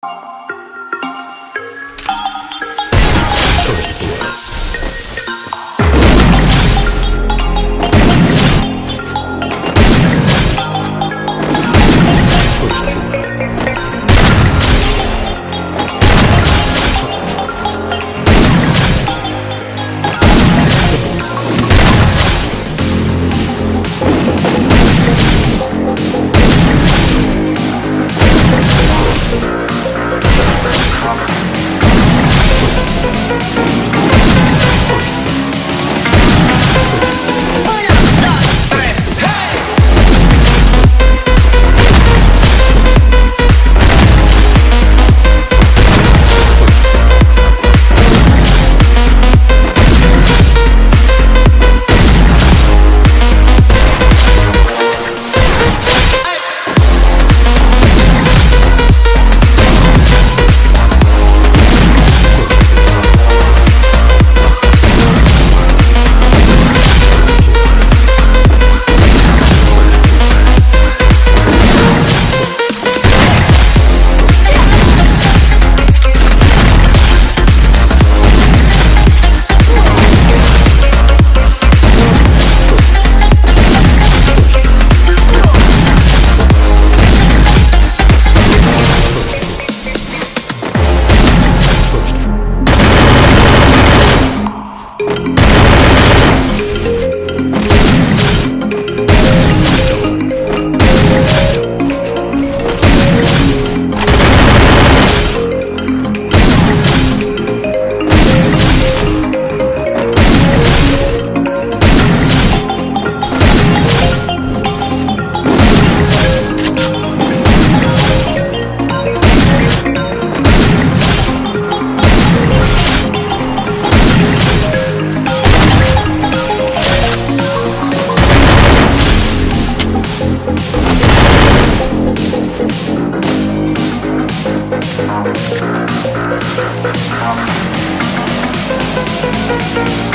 First Thank